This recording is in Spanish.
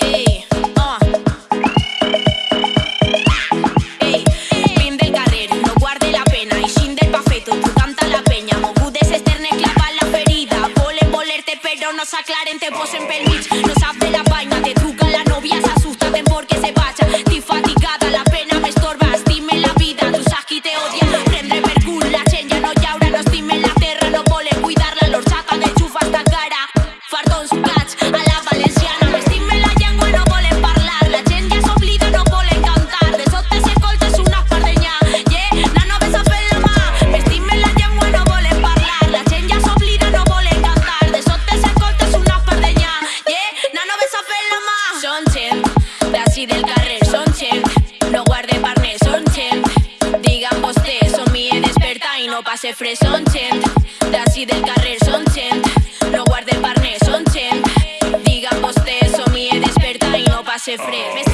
¡Ey! ¡Ey! ¡Prende el no guarde la pena. Y shin del pafeto, tú canta la peña. No esternes, clavas la feridas. Pueden molerte, pero no se aclaren, te posen A la valenciana Me la llengua, no pueden a hablar La chen ya se no pueden cantar De sote se coltes una fardeña ye na no ves a pelama Me la llengua, no vuelen parlar La chen ya se no pueden cantar De sote se coltes una fardeña ye na no ves a Son Sonchen, de así del carrer Sonchen, no guarde parnes Sonchen, digan vos te Son mie desperta y no pase fres Sonchen, de así del carrer refrê.